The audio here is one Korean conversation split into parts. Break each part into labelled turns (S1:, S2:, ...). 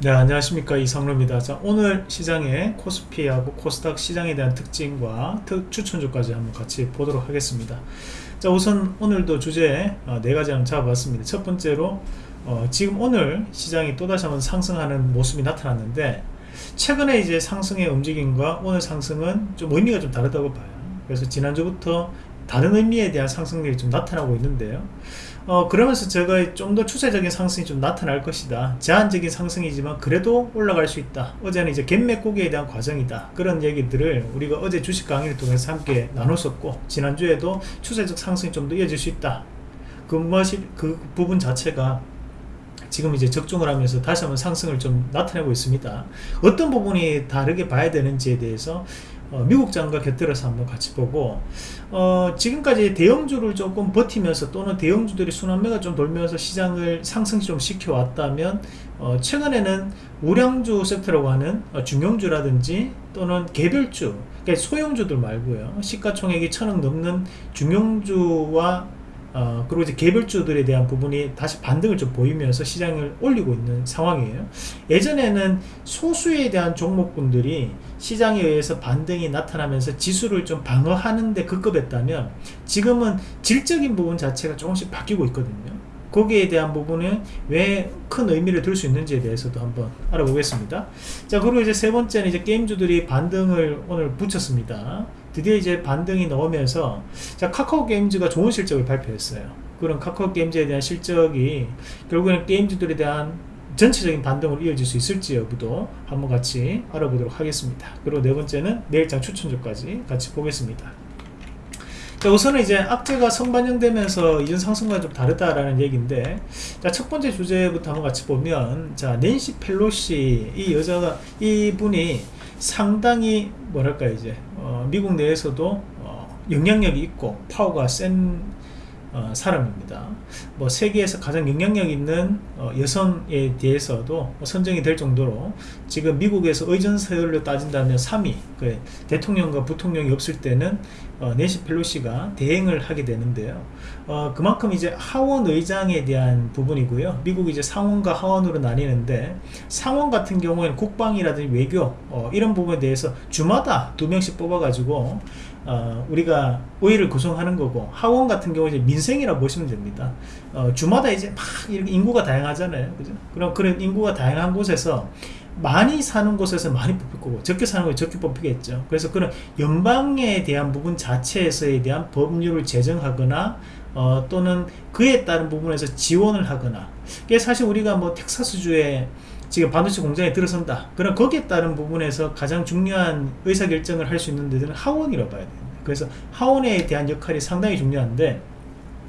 S1: 네 안녕하십니까. 이성로입니다. 자 오늘 시장의 코스피하고 코스닥 시장에 대한 특징과 특 추천주까지 한번 같이 보도록 하겠습니다. 자 우선 오늘도 주제 어, 네 가지 한번 잡아봤습니다. 첫 번째로 어, 지금 오늘 시장이 또다시 한번 상승하는 모습이 나타났는데 최근에 이제 상승의 움직임과 오늘 상승은 좀 의미가 좀 다르다고 봐요. 그래서 지난주부터 다른 의미에 대한 상승률이 좀 나타나고 있는데요 어, 그러면서 제가 좀더 추세적인 상승이 좀 나타날 것이다. 제한적인 상승이지만 그래도 올라갈 수 있다. 어제는 이제 갭맥고기에 대한 과정이다. 그런 얘기들을 우리가 어제 주식 강의를 통해서 함께 나눴었고 지난주에도 추세적 상승이 좀 더 이어질 수 있다. 그 것이 그 부분 자체가 지금 이제 적중을 하면서 다시 한번 상승을 좀 나타내고 있습니다. 어떤 부분이 다르게 봐야 되는지에 대해서 어, 미국 장과 곁들여서 한번 같이 보고 어, 지금까지 대형주를 조금 버티면서 또는 대형주들이 순환매가 좀 돌면서 시장을 상승 좀 시켜왔다면 어, 최근에는 우량주 섹터라고 하는 어, 중형주라든지 또는 개별주 그러니까 소형주들 말고요. 시가총액이 천억 넘는 중형주와 어, 그리고 이제 개별주들에 대한 부분이 다시 반등을 좀 보이면서 시장을 올리고 있는 상황이에요. 예전에는 소수에 대한 종목군들이 시장에 의해서 반등이 나타나면서 지수를 좀 방어하는데 급급했다면 지금은 질적인 부분 자체가 조금씩 바뀌고 있거든요. 거기에 대한 부분은 왜 큰 의미를 둘 수 있는지에 대해서도 한번 알아보겠습니다. 자, 그리고 이제 세 번째는 이제 게임주들이 반등을 오늘 붙였습니다. 드디어 이제 반등이 나오면서 자, 카카오 게임즈가 좋은 실적을 발표했어요. 그런 카카오 게임즈에 대한 실적이 결국에는 게임주들에 대한 전체적인 반등으로 이어질 수 있을지 여부도 한번 같이 알아보도록 하겠습니다. 그리고 네 번째는 내일장 추천주까지 같이 보겠습니다. 자, 우선은 이제 악재가 성반영되면서 이전 상승과 좀 다르다라는 얘기인데 자, 첫 번째 주제부터 한번 같이 보면 자, 낸시 펠로시 이 여자가 이분이 상당히 뭐랄까 이제 어, 미국 내에서도 어, 영향력이 있고 파워가 센 어, 사람입니다. 뭐 세계에서 가장 영향력 있는 어, 여성에 대해서도 뭐 선정이 될 정도로 지금 미국에서 의전서열로 따진다면 3위 그 대통령과 부통령이 없을 때는 어, 네시 펠로시가 대행을 하게 되는데요. 어, 그만큼 이제 하원 의장에 대한 부분이고요. 미국이 이제 상원과 하원으로 나뉘는데 상원 같은 경우에는 국방이라든지 외교 어, 이런 부분에 대해서 주마다 두 명씩 뽑아가지고 어, 우리가 의회를 구성하는 거고 하원 같은 경우 이제 민생이라 보시면 됩니다. 어, 주마다 이제 막 인구가 다양하잖아요. 그죠? 그럼 그런 인구가 다양한 곳에서 많이 사는 곳에서 많이 뽑힐 거고 적게 사는 곳에 적게 뽑히겠죠. 그래서 그런 연방에 대한 부분 자체에서에 대한 법률을 제정하거나 어, 또는 그에 따른 부분에서 지원을 하거나 이게 사실 우리가 뭐 텍사스주에 지금 반도체 공장에 들어선다 그럼 거기에 따른 부분에서 가장 중요한 의사결정을 할 수 있는 데들은 하원이라고 봐야 됩니다 그래서 하원에 대한 역할이 상당히 중요한데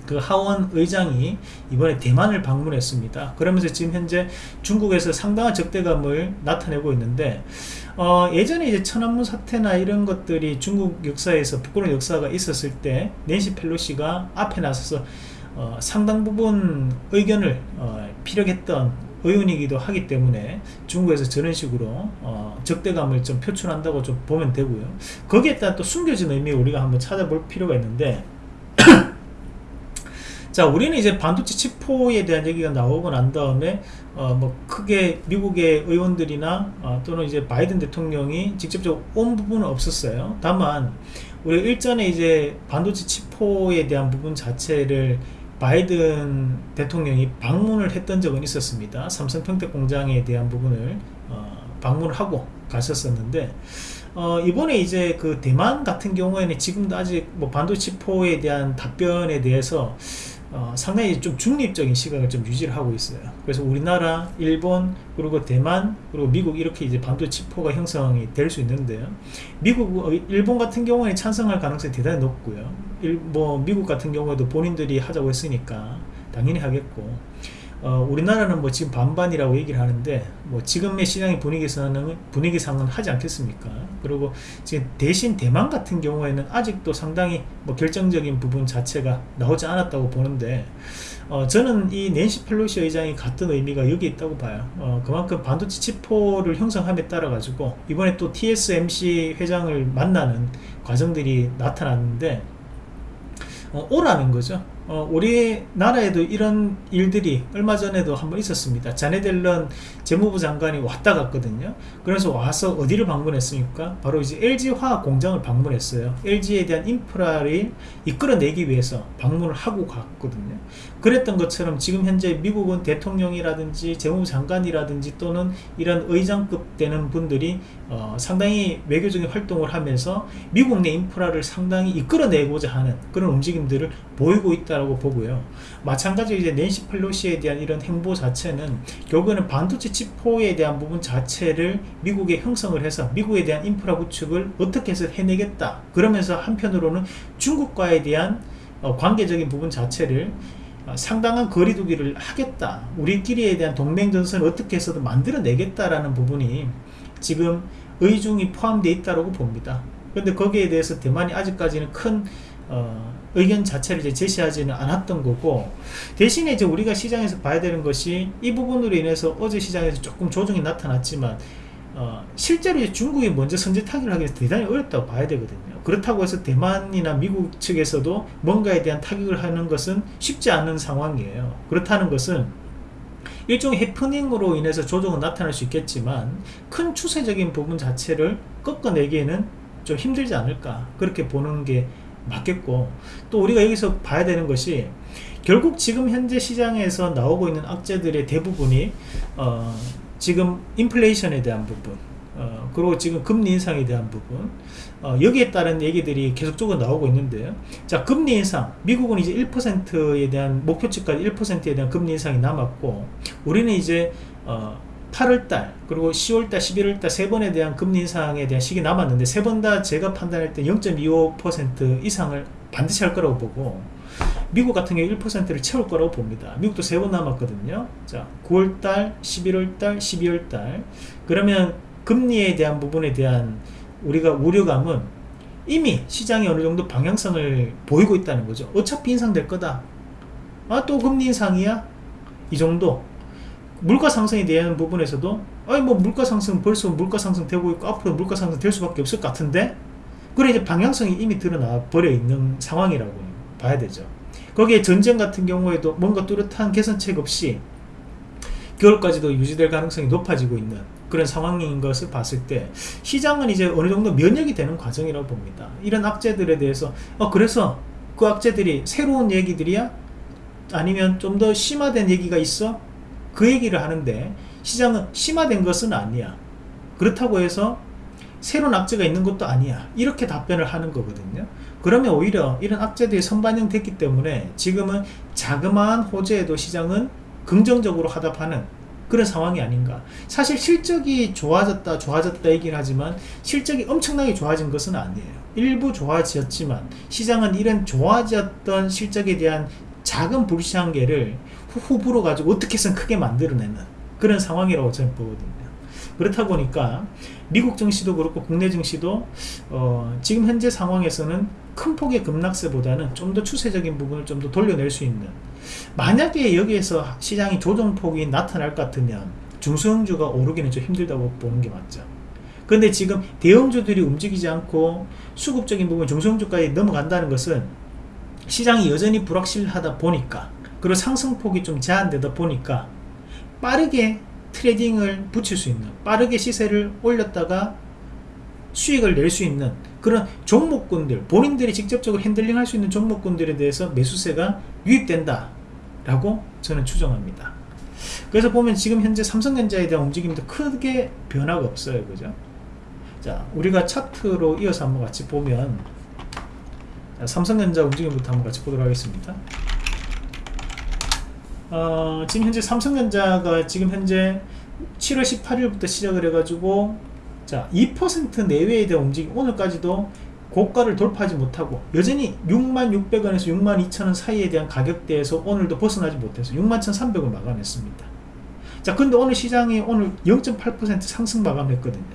S1: 그 하원 의장이 이번에 대만을 방문했습니다 그러면서 지금 현재 중국에서 상당한 적대감을 나타내고 있는데 어, 예전에 이제 천안문 사태나 이런 것들이 중국 역사에서 부끄러운 역사가 있었을 때 낸시 펠로시가 앞에 나서서 어, 상당 부분 의견을 어, 피력했던 의원이기도 하기 때문에 중국에서 저런 식으로 어, 적대감을 좀 표출한다고 좀 보면 되고요. 거기에 따른 또 숨겨진 의미 우리가 한번 찾아볼 필요가 있는데 자 우리는 이제 반도체 치포에 대한 얘기가 나오고 난 다음에 어, 뭐 크게 미국의 의원들이나 어, 또는 이제 바이든 대통령이 직접적으로 온 부분은 없었어요. 다만 우리 일전에 이제 반도체 치포에 대한 부분 자체를 바이든 대통령이 방문을 했던 적은 있었습니다. 삼성 평택 공장에 대한 부분을 어, 방문을 하고 갔었었는데 어, 이번에 이제 그 대만 같은 경우에는 지금도 아직 뭐 반도체 치포에 대한 답변에 대해서 어, 상당히 좀 중립적인 시각을 좀 유지를 하고 있어요. 그래서 우리나라, 일본, 그리고 대만, 그리고 미국 이렇게 이제 반도 치포가 형성이 될 수 있는데요. 미국, 어, 일본 같은 경우에 찬성할 가능성이 대단히 높고요. 일, 뭐 미국 같은 경우에도 본인들이 하자고 했으니까 당연히 하겠고 어, 우리나라는 뭐 지금 반반이라고 얘기를 하는데 뭐 지금의 시장의 분위기에서는 분위기상은 하지 않겠습니까? 그리고 지금 대신 대만 같은 경우에는 아직도 상당히 뭐 결정적인 부분 자체가 나오지 않았다고 보는데 어, 저는 이 낸시 펠로시 의장이 같은 의미가 여기 있다고 봐요. 어, 그만큼 반도체 치포를 형성함에 따라 가지고 이번에 또 TSMC 회장을 만나는 과정들이 나타났는데 어, 오라는 거죠 어, 우리나라에도 이런 일들이 얼마 전에도 한번 있었습니다. 자네델런 재무부 장관이 왔다 갔거든요. 그래서 와서 어디를 방문했습니까? 바로 이제 LG화학 공장을 방문했어요. LG에 대한 인프라를 이끌어내기 위해서 방문을 하고 갔거든요. 그랬던 것처럼 지금 현재 미국은 대통령이라든지 재무부 장관이라든지 또는 이런 의장급 되는 분들이 어, 상당히 외교적인 활동을 하면서 미국 내 인프라를 상당히 이끌어내고자 하는 그런 움직임들을 보이고 있다고 보고요. 마찬가지로 이제 낸시 펠로시에 대한 이런 행보 자체는 결국에는 반도체 치포에 대한 부분 자체를 미국에 형성을 해서 미국에 대한 인프라 구축을 어떻게 해서 해내겠다. 그러면서 한편으로는 중국과에 대한 어, 관계적인 부분 자체를 어, 상당한 거리두기를 하겠다. 우리끼리에 대한 동맹전선을 어떻게 해서든 만들어내겠다라는 부분이 지금 의중이 포함되어 있다고 봅니다. 그런데 거기에 대해서 대만이 아직까지는 큰 어, 의견 자체를 이제 제시하지는 않았던 거고 대신에 이제 우리가 시장에서 봐야 되는 것이 이 부분으로 인해서 어제 시장에서 조금 조정이 나타났지만 어, 실제로 중국이 먼저 선제 타기를 하기 위해서 대단히 어렵다고 봐야 되거든요. 그렇다고 해서 대만이나 미국 측에서도 뭔가에 대한 타격을 하는 것은 쉽지 않은 상황이에요. 그렇다는 것은 일종의 해프닝으로 인해서 조정은 나타날 수 있겠지만 큰 추세적인 부분 자체를 꺾어내기에는 좀 힘들지 않을까 그렇게 보는 게 맞겠고 또 우리가 여기서 봐야 되는 것이 결국 지금 현재 시장에서 나오고 있는 악재들의 대부분이 어, 지금 인플레이션에 대한 부분 어, 그리고 지금 금리 인상에 대한 부분 어, 여기에 따른 얘기들이 계속적으로 나오고 있는데요 자 금리 인상. 미국은 이제 1%에 대한 목표치까지 1%에 대한 금리 인상이 남았고 우리는 이제 어, 8월달 그리고 10월달 11월달 세 번에 대한 금리 인상에 대한 시기 남았는데 세 번 다 제가 판단할 때 0.25% 이상을 반드시 할 거라고 보고 미국 같은 경우 1%를 채울 거라고 봅니다. 미국도 세 번 남았거든요. 자, 9월달, 11월달, 12월달. 그러면 금리에 대한 부분에 대한 우리가 우려감은 이미 시장이 어느 정도 방향성을 보이고 있다는 거죠. 어차피 인상될 거다. 아, 또 금리 인상이야? 이 정도. 물가 상승에 대한 부분에서도 아니 뭐 물가 상승 벌써 물가 상승 되고 있고 앞으로 물가 상승 될 수밖에 없을 것 같은데 그래 이제 방향성이 이미 드러나 버려 있는 상황이라고 봐야 되죠. 거기에 전쟁 같은 경우에도 뭔가 뚜렷한 개선책 없이 겨울까지도 유지될 가능성이 높아지고 있는 그런 상황인 것을 봤을 때 시장은 이제 어느 정도 면역이 되는 과정이라고 봅니다. 이런 악재들에 대해서 어 그래서 그 악재들이 새로운 얘기들이야? 아니면 좀 더 심화된 얘기가 있어 그 얘기를 하는데 시장은 심화된 것은 아니야. 그렇다고 해서 새로운 악재가 있는 것도 아니야. 이렇게 답변을 하는 거거든요. 그러면 오히려 이런 악재들이 선반영 됐기 때문에 지금은 자그마한 호재에도 시장은 긍정적으로 하답하는 그런 상황이 아닌가. 사실 실적이 좋아졌다 좋아졌다 얘기를 하지만 실적이 엄청나게 좋아진 것은 아니에요. 일부 좋아졌지만 시장은 이런 좋아졌던 실적에 대한 작은 불시한계를 후불어 가지고 어떻게 해서 크게 만들어내는 그런 상황이라고 저는 보거든요. 그렇다 보니까 미국 증시도 그렇고 국내 증시도 어, 지금 현재 상황에서는 큰 폭의 급락세보다는 좀 더 추세적인 부분을 좀 더 돌려낼 수 있는 만약에 여기에서 시장이 조정폭이 나타날 것 같으면 중소형주가 오르기는 좀 힘들다고 보는 게 맞죠. 근데 지금 대형주들이 움직이지 않고 수급적인 부분 중소형주까지 넘어간다는 것은 시장이 여전히 불확실하다 보니까 그리고 상승폭이 좀 제한되다 보니까 빠르게 trading을 붙일 수 있는 빠르게 시세를 올렸다가 수익을 낼 수 있는 그런 종목군들 본인들이 직접적으로 handling 할 수 있는 종목군들에 대해서 매수세가 유입된다 라고 저는 추정합니다. 그래서 보면 지금 현재 삼성전자에 대한 움직임도 크게 변화가 없어요. 그죠? 자 우리가 차트로 이어서 한번 같이 보면 삼성전자 움직임부터 한번 같이 보도록 하겠습니다 어, 지금 현재 삼성전자가 지금 현재 7월 18일부터 시작을 해가지고 자, 2% 내외에 대한 움직임 오늘까지도 고가를 돌파하지 못하고 여전히 66,600원에서 62,000원 사이에 대한 가격대에서 오늘도 벗어나지 못해서 61,300원 마감했습니다. 자, 근데 오늘 시장이 오늘 0.8% 상승 마감했거든요.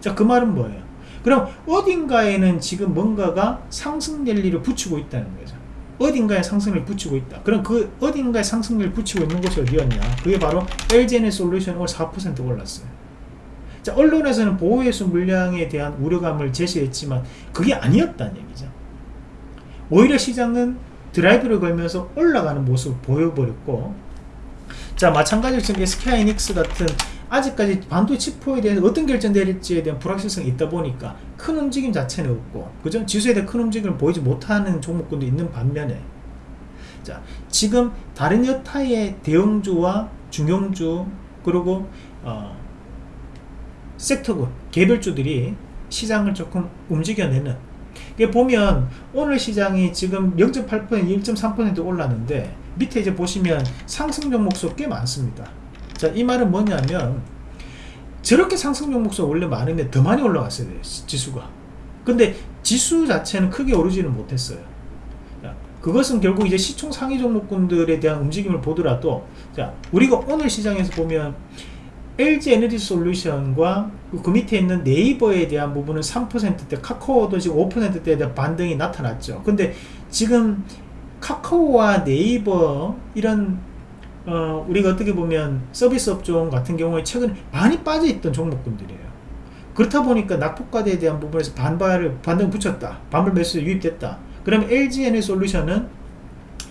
S1: 자, 그 말은 뭐예요? 그럼 어딘가에는 지금 뭔가가 상승 랠리를 붙이고 있다는 거죠. 어딘가에 상승을 붙이고 있다. 그럼 그 어딘가에 상승을 붙이고 있는 곳이 어디였냐? 그게 바로 LGN 솔루션 오늘 4% 올랐어요. 자, 언론에서는 보호예수 물량에 대한 우려감을 제시했지만 그게 아니었다는 얘기죠. 오히려 시장은 드라이브를 걸면서 올라가는 모습을 보여버렸고 자 마찬가지로 지금 SK하이닉스 같은 아직까지 반도체 치포에 대해서 어떤 결정 내릴지에 대한 불확실성이 있다 보니까 큰 움직임 자체는 없고 그죠? 지수에 대한 큰 움직임을 보이지 못하는 종목군도 있는 반면에. 자 지금 다른 여타의 대형주와 중형주 그리고 어, 섹터군 개별주들이 시장을 조금 움직여내는. 이게 보면 오늘 시장이 지금 0.8% 1.3% 올랐는데 밑에 이제 보시면 상승 종목수 꽤 많습니다. 자 이 말은 뭐냐면 저렇게 상승 종목수 원래 많은데 더 많이 올라갔어야 돼요 지수가. 근데 지수 자체는 크게 오르지는 못했어요. 자, 그것은 결국 이제 시총 상위 종목군들에 대한 움직임을 보더라도 자 우리가 오늘 시장에서 보면 LG 에너지 솔루션과 그 밑에 있는 네이버에 대한 부분은 3%대 카카오도 지금 5%대에 대한 반등이 나타났죠. 근데 지금 카카오와 네이버 이런 어, 우리가 어떻게 보면 서비스 업종 같은 경우에 최근에 많이 빠져있던 종목군들이에요. 그렇다 보니까 낙폭과대에 대한 부분에서 반발을 반등 붙였다. 반발 매수 유입됐다. 그러면 LG 에너지 솔루션은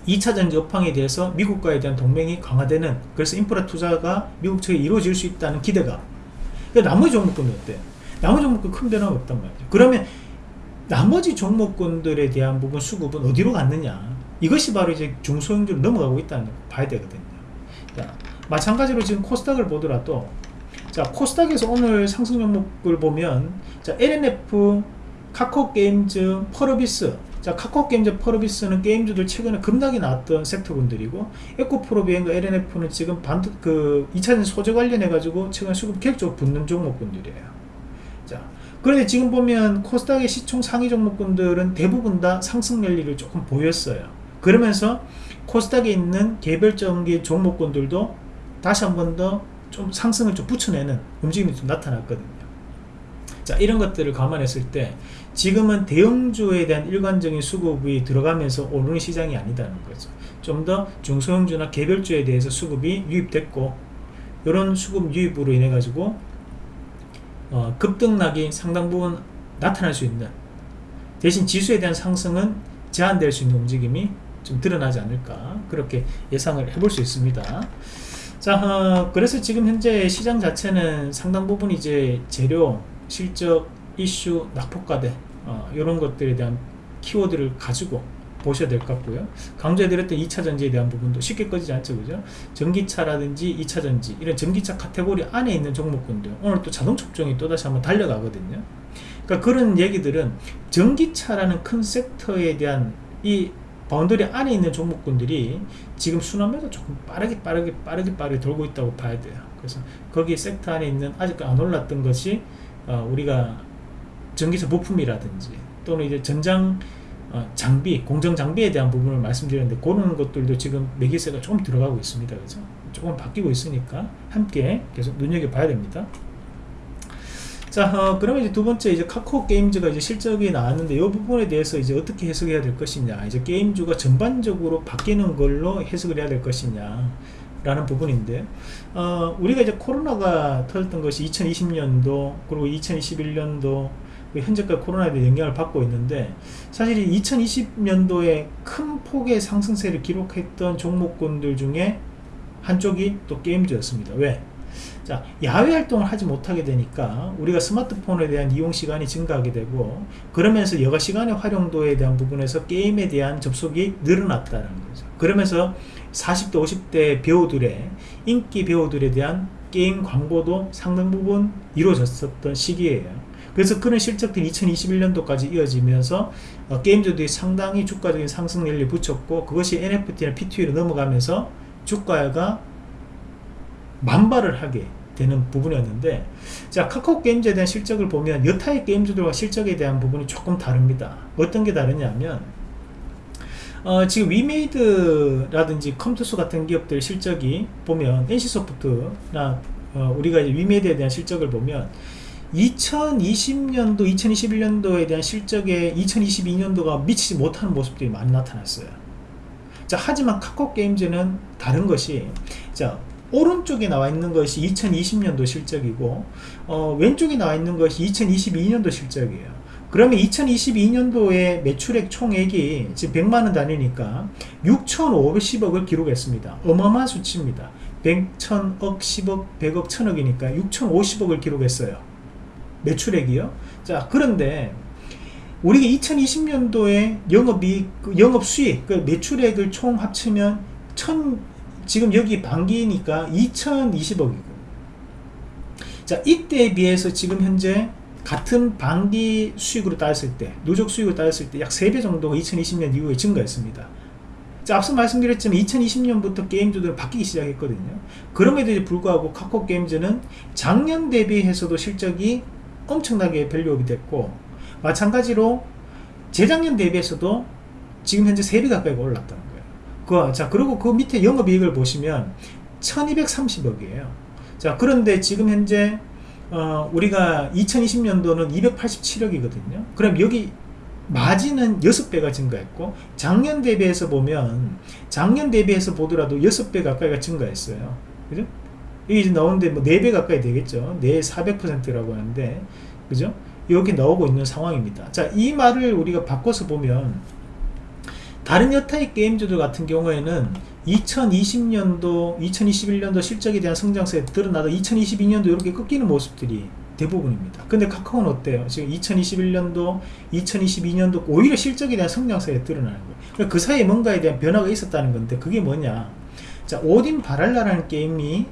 S1: 2차전지 업황에 대해서 미국과에 대한 동맹이 강화되는 그래서 인프라 투자가 미국 측에 이루어질 수 있다는 기대가. 그러니까 나머지 종목군은 어때? 나머지 종목군 큰 변화가 없단 말이죠. 그러면 나머지 종목군들에 대한 부분 수급은 어디로 갔느냐? 이것이 바로 이제 중소형주로 넘어가고 있다는 걸 봐야 되거든요 자, 마찬가지로 지금 코스닥을 보더라도 자 코스닥에서 오늘 상승 종목을 보면 자 LNF 카카오게임즈 펄어비스. 자 카카오게임즈 펄어비스는 게임주들 최근에 급락이 나왔던 섹터군들이고 에코프로비행과 LNF는 지금 반도 그 2차전 소재 관련해 가지고 최근 수급 계획적으로 붙는 종목군들이에요. 자 그런데 지금 보면 코스닥의 시총 상위 종목군들은 대부분 다 상승 랠리를 조금 보였어요. 그러면서 코스닥에 있는 개별적인 종목군들도 다시 한 번 더 좀 상승을 좀 붙여내는 움직임이 좀 나타났거든요. 자 이런 것들을 감안했을 때 지금은 대형주에 대한 일관적인 수급이 들어가면서 오르는 시장이 아니다는 거죠. 좀 더 중소형주나 개별주에 대해서 수급이 유입됐고 이런 수급 유입으로 인해 가지고 어, 급등락이 상당 부분 나타날 수 있는 대신 지수에 대한 상승은 제한될 수 있는 움직임이 좀 드러나지 않을까 그렇게 예상을 해볼 수 있습니다. 자 어, 그래서 지금 현재 시장 자체는 상당 부분 이제 재료 실적, 이슈, 낙폭과대 어, 이런 것들에 대한 키워드를 가지고 보셔야 될 것 같고요. 강조해드렸던 2차전지에 대한 부분도 쉽게 꺼지지 않죠 그죠? 전기차라든지 2차전지 이런 전기차 카테고리 안에 있는 종목군들 오늘 또 자동차 업종이 또다시 한번 달려가거든요. 그러니까 그런 얘기들은 전기차라는 큰 섹터에 대한 이 boundary 안에 있는 종목군들이 지금 순환매도 조금 빠르게 빠르게 빠르게 빠르게 돌고 있다고 봐야 돼요 그래서 거기 섹터 안에 있는 아직 안 올랐던 것이 어, 우리가 전기차 부품이라든지 또는 이제 전장 어, 장비, 공정 장비에 대한 부분을 말씀드렸는데 그런 것들도 지금 매기세가 조금 들어가고 있습니다. 그죠? 조금 바뀌고 있으니까 함께 계속 눈여겨봐야 됩니다. 자, 어, 그러면 이제 두 번째 이제 카카오 게임즈가 이제 실적이 나왔는데 이 부분에 대해서 이제 어떻게 해석해야 될 것이냐, 이제 게임주가 전반적으로 바뀌는 걸로 해석을 해야 될 것이냐. 라는 부분인데 어, 우리가 이제 코로나가 터졌던 것이 2020년도 그리고 2021년도 그 현재까지 코로나에 영향을 받고 있는데 사실 2020년도에 큰 폭의 상승세를 기록했던 종목군들 중에 한쪽이 또 게임즈였습니다 왜? 자 야외 활동을 하지 못하게 되니까 우리가 스마트폰에 대한 이용 시간이 증가하게 되고 그러면서 여가 시간의 활용도에 대한 부분에서 게임에 대한 접속이 늘어났다는 거죠. 그러면서 40대 50대 배우들의 인기 배우들에 대한 게임 광고도 상당 부분 이루어졌었던 시기예요. 그래서 그런 실적들이 2021년도까지 이어지면서 어, 게임주들이 상당히 주가적인 상승률을 붙였고 그것이 NFT나 PTU로 넘어가면서 주가가 만발을 하게 되는 부분이었는데 자 카카오 게임즈에 대한 실적을 보면 여타의 게임주들과 실적에 대한 부분이 조금 다릅니다. 어떤 게 다르냐면 어, 지금 위메이드라든지 컴투스 같은 기업들 실적이 보면 NC소프트나 어, 우리가 이제 위메이드에 대한 실적을 보면 2020년도 2021년도에 대한 실적에 2022년도가 미치지 못하는 모습들이 많이 나타났어요. 자 하지만 카카오 게임즈는 다른 것이 자 오른쪽에 나와 있는 것이 2020년도 실적이고 어, 왼쪽에 나와 있는 것이 2022년도 실적이에요 그러면 2022년도에 매출액 총액이 지금 100만원 단위니까 6,510억을 기록했습니다. 어마어마한 수치입니다. 100, 1000억, 10억, 100억, 1000억이니까 6,050억을 기록했어요. 매출액이요. 자, 그런데 우리가 2020년도에 영업이익, 그 영업수익, 그 매출액을 총 합치면 1000, 지금 여기 반기니까 2020억이고. 자, 이때에 비해서 지금 현재 같은 반기 수익으로 따졌을 때 누적 수익을 따졌을 때 약 3배 정도가 2020년 이후에 증가했습니다 자, 앞서 말씀드렸지만 2020년부터 게임주들은 바뀌기 시작했거든요 그럼에도 불구하고 카카오 게임즈는 작년 대비해서도 실적이 엄청나게 밸류업이 됐고 마찬가지로 재작년 대비해서도 지금 현재 3배 가까이 거예요 그, 자 그리고 그 밑에 영업이익을 보시면 1230억이에요 자 그런데 지금 현재 어, 우리가 2020년도는 287억이거든요. 그럼 여기 마진은 6배가 증가했고 작년 대비해서 보면 작년 대비해서 보더라도 6배 가까이가 증가했어요. 그죠? 이게 이제 나오는데 뭐 4배 가까이 되겠죠. 4, 400%라고 하는데 그죠? 여기 나오고 있는 상황입니다. 자, 이 말을 우리가 바꿔서 보면 다른 여타의 게임주들 같은 경우에는 2020년도, 2021년도 실적에 대한 성장세에 드러나다 2022년도 이렇게 꺾이는 모습들이 대부분입니다. 근데 카카오는 어때요? 지금 2021년도, 2022년도 오히려 실적에 대한 성장세에 드러나는 거예요. 그러니까 그 사이에 뭔가에 대한 변화가 있었다는 건데 그게 뭐냐? 자, 오딘 바랄라라는 게임이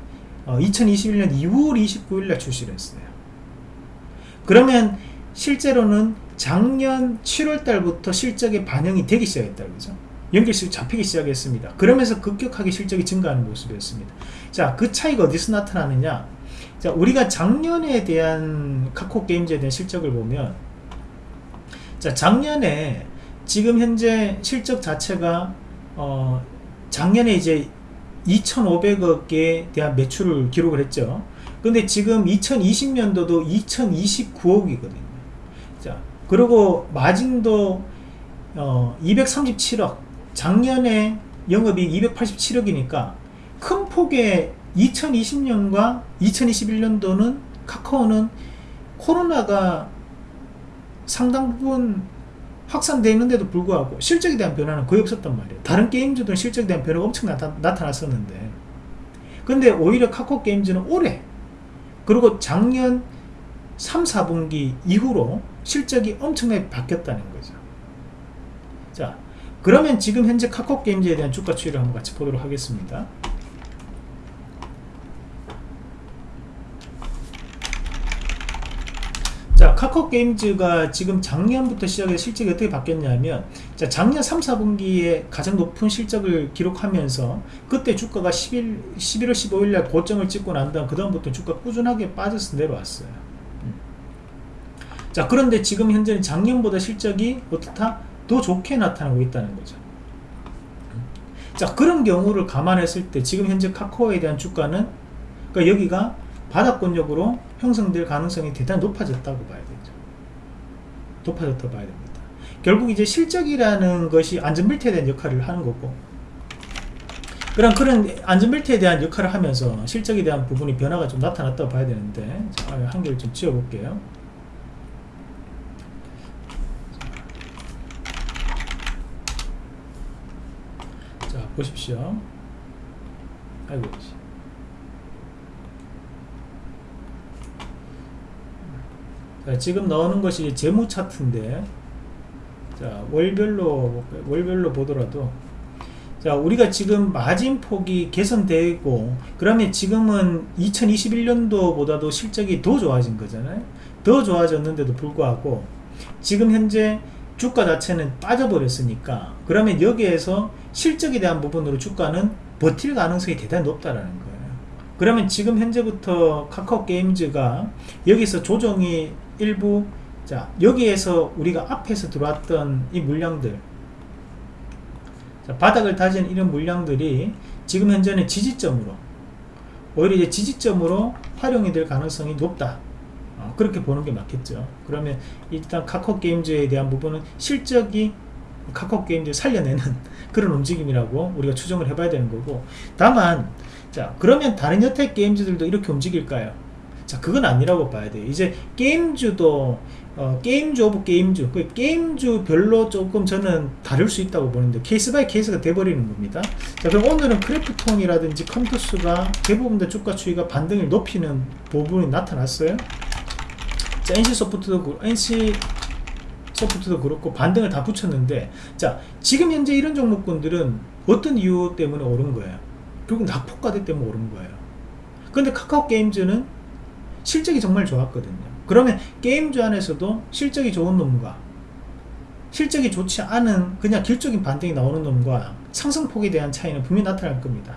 S1: 2021년 2월 29일 날 출시를 했어요. 그러면 실제로는 작년 7월 달부터 실적에 반영이 되기 시작했다 그죠? 연결식 잡히기 시작했습니다. 그러면서 급격하게 실적이 증가하는 모습이었습니다. 자, 그 차이가 어디서 나타나느냐? 자, 우리가 작년에 대한 카코 게임즈에 대한 실적을 보면 자, 작년에 지금 현재 실적 자체가 어, 작년에 이제 2,500억에 대한 매출을 기록을 했죠. 근데 지금 2020년도도 2,029억이거든요. 자, 그리고 마진도 어, 237억. 작년에 영업이 287억이니까 큰 폭의 2020년과 2021년도는 카카오는 코로나가 상당 부분 확산되어 있는데도 불구하고 실적에 대한 변화는 거의 없었단 말이에요. 다른 게임즈들은 실적에 대한 변화가 엄청 나타, 나타났었는데. 근데 오히려 카카오 게임즈는 올해 그리고 작년 3, 4분기 이후로 실적이 엄청나게 바뀌었다는 거죠 자 그러면 지금 현재 카카오 게임즈에 대한 주가 추이를 한번 같이 보도록 하겠습니다. 자, 카카오 게임즈가 지금 작년부터 시작해서 실적이 어떻게 바뀌었냐면 자, 작년 3, 4분기에 가장 높은 실적을 기록하면서 그때 주가가 11, 11월 15일 날 고점을 찍고 난 다음 그 다음부터 주가 꾸준하게 빠져서 내려왔어요. 음. 자, 그런데 지금 현재는 작년보다 실적이 어떻다? 더 좋게 나타나고 있다는 거죠. 자 그런 경우를 감안했을 때 지금 현재 카카오에 대한 주가는 그러니까 여기가 바닥권력으로 형성될 가능성이 대단히 높아졌다고 봐야 되죠. 높아졌다고 봐야 됩니다. 결국 이제 실적이라는 것이 안전벨트에 대한 역할을 하는 거고 그럼 그런 안전벨트에 대한 역할을 하면서 실적에 대한 부분이 변화가 좀 나타났다고 봐야 되는데 자, 한 개를 좀 지워볼게요. 보십시오. 아이고. 자, 지금 나오는 것이 재무 차트인데, 자, 월별로, 월별로 보더라도, 자, 우리가 지금 마진 폭이 개선되고, 그러면 지금은 2021년도보다도 실적이 더 좋아진 거잖아요. 더 좋아졌는데도 불구하고, 지금 현재 주가 자체는 빠져버렸으니까 그러면 여기에서 실적에 대한 부분으로 주가는 버틸 가능성이 대단히 높다라는 거예요. 그러면 지금 현재부터 카카오 게임즈가 여기서 조정이 일부 자 여기에서 우리가 앞에서 들어왔던 이 물량들 자, 바닥을 다진 이런 물량들이 지금 현재는 지지점으로 오히려 이제 지지점으로 활용이 될 가능성이 높다. 어, 그렇게 보는 게 맞겠죠. 그러면 일단 카카오 게임즈에 대한 부분은 실적이 카카오 게임즈 살려내는 그런 움직임이라고 우리가 추정을 해봐야 되는 거고. 다만 자 그러면 다른 여타 게임주들도 이렇게 움직일까요? 자 그건 아니라고 봐야 돼요. 이제 게임주도 어, 게임주 of 게임주 그 게임주별로 조금 저는 다를 수 있다고 보는데 case by case가 돼버리는 겁니다. 자 그럼 오늘은 크래프톤이라든지 컴투스가 대부분 다 주가 추이가 반등을 높이는 부분이 나타났어요. 자 NC소프트도 그 NC 소프트도 그렇고 반등을 다 붙였는데 자 지금 현재 이런 종목군들은 어떤 이유 때문에 오른 거예요? 결국 낙폭과대 때문에 오른 거예요. 근데 카카오 게임즈는 실적이 정말 좋았거든요. 그러면 게임주 안에서도 실적이 좋은 놈과 실적이 좋지 않은 그냥 길적인 반등이 나오는 놈과 상승폭에 대한 차이는 분명히 나타날 겁니다.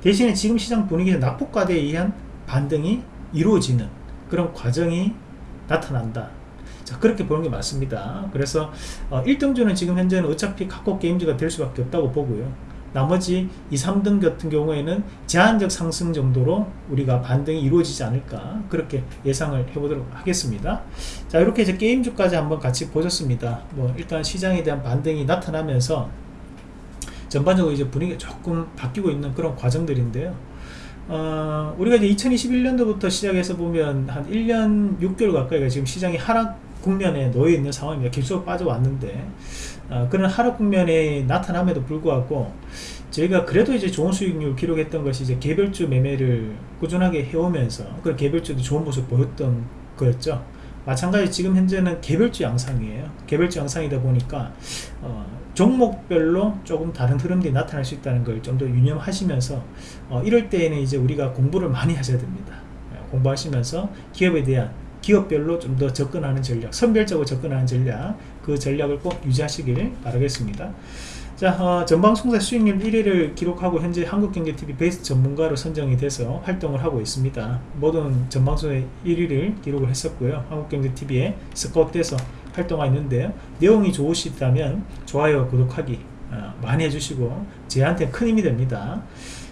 S1: 대신에 지금 시장 분위기에서 낙폭과대에 의한 반등이 이루어지는 그런 과정이 나타난다 자 그렇게 보는 게 맞습니다. 그래서 어, 1등주는 지금 현재는 어차피 카카오 게임즈가 될 수밖에 없다고 보고요. 나머지 2, 3등 같은 경우에는 제한적 상승 정도로 우리가 반등이 이루어지지 않을까 그렇게 예상을 해보도록 하겠습니다. 자 이렇게 이제 게임주까지 한번 같이 보셨습니다. 뭐 일단 시장에 대한 반등이 나타나면서 전반적으로 이제 분위기가 조금 바뀌고 있는 그런 과정들인데요. 어, 우리가 이제 2021년도부터 시작해서 보면 한 1년 6개월 가까이가 지금 시장이 하락 국면에 놓여 있는 상황입니다. 계속 빠져왔는데 어, 그런 하락 국면에 나타남에도 불구하고 저희가 그래도 이제 좋은 수익률 기록했던 것이 이제 개별주 매매를 꾸준하게 해오면서 그 개별주도 좋은 모습 보였던 거였죠. 마찬가지 지금 현재는 개별주 양상이에요. 개별주 양상이다 보니까 어, 종목별로 조금 다른 흐름들이 나타날 수 있다는 걸 좀 더 유념하시면서 어, 이럴 때에는 이제 우리가 공부를 많이 하셔야 됩니다. 공부하시면서 기업에 대한 기업별로 좀 더 접근하는 전략 선별적으로 접근하는 전략 그 전략을 꼭 유지하시길 바라겠습니다. 자 어, 전방송사 수익률 1위를 기록하고 현재 한국경제TV 베스트 전문가로 선정이 돼서 활동을 하고 있습니다. 모든 전방송의 1위를 기록을 했었고요. 한국경제TV에 스카웃돼서 활동하고 있는데요. 내용이 좋으시다면 좋아요 구독하기 어, 많이 해주시고 저한테 큰 힘이 됩니다.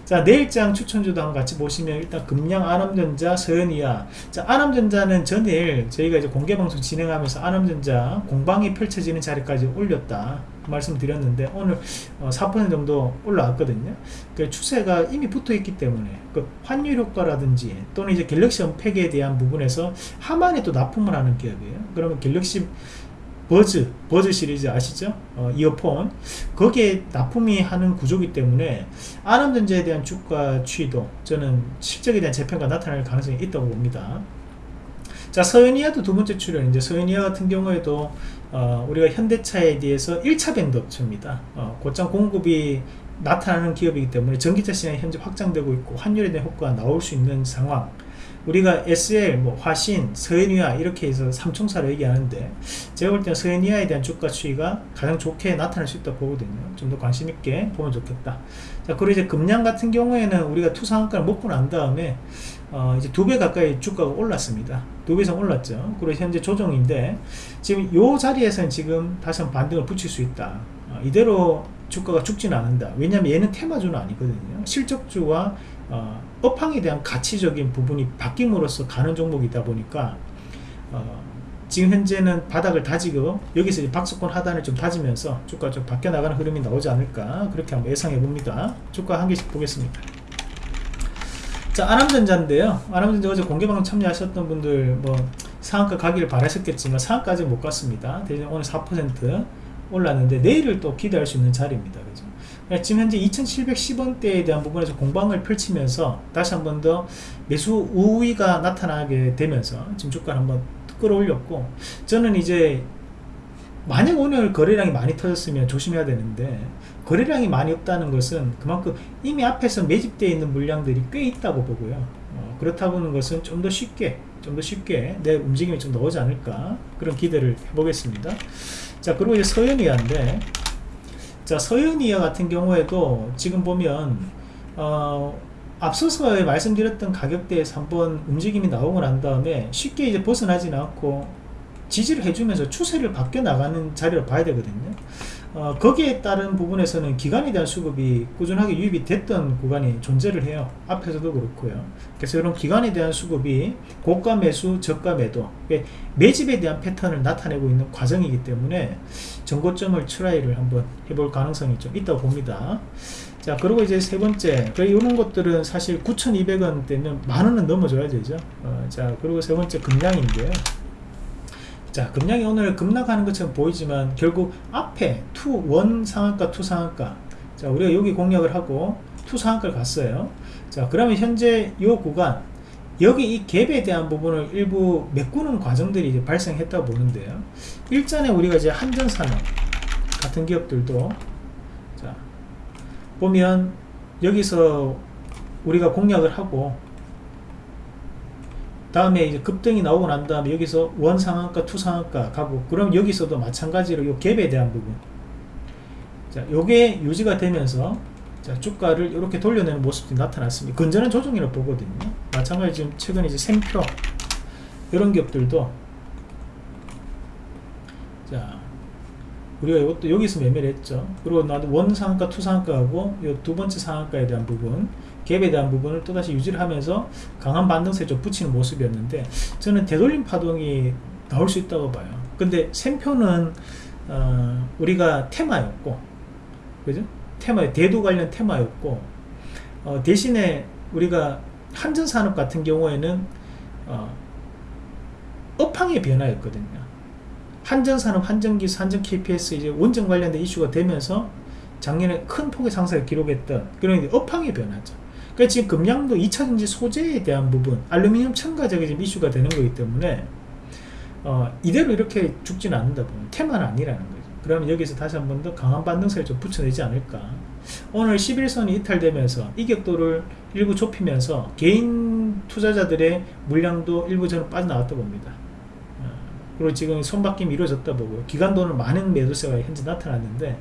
S1: 자 내일장 추천주도 한번 같이 보시면 일단 금양 아남전자 서현이야. 자 아남전자는 전일 저희가 이제 공개방송 진행하면서 아남전자 공방이 펼쳐지는 자리까지 올렸다. 그 말씀 드렸는데 오늘 어, 4% 정도 올라왔거든요. 그 추세가 이미 붙어 있기 때문에 그 환율 효과라든지 또는 이제 갤럭시 언팩에 대한 부분에서 하만에 또 납품을 하는 기업이에요. 그러면 갤럭시 버즈, 버즈 시리즈 아시죠? 어, 이어폰. 거기에 납품이 하는 구조기 때문에 아남전자에 대한 주가 추이도 저는 실적에 대한 재평가 나타날 가능성이 있다고 봅니다. 자 서현이아도 두 번째 출연. 이제 서현이아 같은 경우에도 어, 우리가 현대차에 대해서 1차 밴드 업체입니다. 어, 곧장 공급이 나타나는 기업이기 때문에 전기차 시장이 현재 확장되고 있고 환율에 대한 효과가 나올 수 있는 상황 우리가 SL, 뭐 화신, 서해니아 이렇게 해서 삼총사를 얘기하는데 제가 볼 때는 서해니아에 대한 주가 추이가 가장 좋게 나타날 수 있다 보거든요. 좀 더 관심 있게 보면 좋겠다. 자 그리고 이제 금량 같은 경우에는 우리가 투상한가를 먹고 난 다음에 어 이제 두 배 가까이 주가가 올랐습니다. 두 배 이상 올랐죠. 그리고 현재 조정인데 지금 요 자리에서는 지금 다시 한번 반등을 붙일 수 있다. 어 이대로 주가가 죽지는 않는다. 왜냐하면 얘는 테마주는 아니거든요. 실적주와 어, 업황에 대한 가치적인 부분이 바뀜으로써 가는 종목이다 보니까 어, 지금 현재는 바닥을 다지고 여기서 박스권 하단을 좀 다지면서 주가 좀 바뀌어 나가는 흐름이 나오지 않을까 그렇게 한번 예상해 봅니다. 주가 한 개씩 보겠습니다. 자 아남전자인데요. 아남전자 어제 공개방송 참여하셨던 분들 뭐 상한가 가기를 바라셨겠지만 상한가까지 못 갔습니다. 대신 오늘 4% 올랐는데 내일을 또 기대할 수 있는 자리입니다. 그죠? 네, 지금 현재 2710원대에 대한 부분에서 공방을 펼치면서 다시 한 번 더 매수 우위가 나타나게 되면서 지금 주가를 한번 끌어올렸고 저는 이제 만약 오늘 거래량이 많이 터졌으면 조심해야 되는데 거래량이 많이 없다는 것은 그만큼 이미 앞에서 매집되어 있는 물량들이 꽤 있다고 보고요. 어, 그렇다 보는 것은 좀 더 쉽게 좀 더 쉽게 내 움직임이 좀 나오지 않을까 그런 기대를 해보겠습니다. 자 그리고 이제 서현이한데 자 서윤이어 같은 경우에도 지금 보면 어, 앞서서 말씀드렸던 가격대에서 한번 움직임이 나오고 난 다음에 쉽게 이제 벗어나지는 않고 지지를 해주면서 추세를 바뀌어 나가는 자리를 봐야 되거든요 어, 거기에 따른 부분에서는 기간에 대한 수급이 꾸준하게 유입이 됐던 구간이 존재를 해요. 앞에서도 그렇고요. 그래서 이런 기간에 대한 수급이 고가 매수 저가 매도 매집에 대한 패턴을 나타내고 있는 과정이기 때문에 전고점을 try를 한번 해볼 가능성이 좀 있다고 봅니다. 자 그리고 이제 세 번째 그 이런 것들은 사실 9,200원 되면 만 원은 넘어줘야 되죠. 어, 자 그리고 세 번째 금양인데요 자 금양이 오늘 급락하는 것처럼 보이지만 결국 앞에 two one 상한가 two 상한가. 자 우리가 여기 공략을 하고 two 상한가를 갔어요. 자 그러면 현재 이 구간 여기 이 갭에 대한 부분을 일부 메꾸는 과정들이 이제 발생했다고 보는데요. 일전에 우리가 이제 한전산업 같은 기업들도 자 보면 여기서 우리가 공략을 하고 다음에 이제 급등이 나오고 난 다음에 여기서 one 상한가 two 상한가 가고 그럼 여기서도 마찬가지로 요 갭에 대한 부분. 자 요게 유지가 되면서 자 주가를 이렇게 돌려내는 모습이 나타났습니다. 건전한 조정이라고 보거든요. 마찬가지 지금 최근에 이제 샘표 이런 기업들도. 자 우리가 이것도 여기서 매매를 했죠. 그리고 나도 one 상한가 two 상한가하고 이 두 번째 상한가에 대한 부분 갭에 대한 부분을 또다시 유지를 하면서 강한 반등세에 좀 붙이는 모습이었는데 저는 되돌림 파동이 나올 수 있다고 봐요. 근데 샘표는 어, 우리가 테마였고 그죠? 테마 대도 관련 테마였고 어, 대신에 우리가 한전산업 같은 경우에는 어, 업황의 변화였거든요. 한전산업, 한전기술, 한전 KPS 이제 원전 관련된 이슈가 되면서 작년에 큰 폭의 상승을 기록했던 그런 업황의 변화죠. 그러니까 지금 금량도 2차전지 소재에 대한 부분, 알루미늄 첨가적이 지금 이슈가 되는 거기 때문에 어, 이대로 이렇게 죽지는 않는다 보면 테마는 아니라는 거죠. 그러면 여기서 다시 한 번 더 강한 반등세를 좀 붙여내지 않을까. 오늘 11선이 이탈되면서 이격도를 일부 좁히면서 개인 투자자들의 물량도 일부 저는 빠져나왔다 봅니다. 그리고 지금 손바뀜이 이루어졌다 보고요. 기간도는 많은 매도세가 현재 나타났는데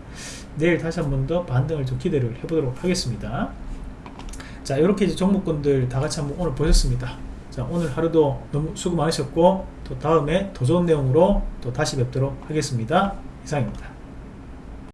S1: 내일 다시 한 번 더 반등을 좀 기대를 해보도록 하겠습니다. 자 이렇게 이제 종목군들 다 같이 한번 오늘 보셨습니다. 자 오늘 하루도 너무 수고 많으셨고 또 다음에 더 좋은 내용으로 또 다시 뵙도록 하겠습니다. 이상입니다.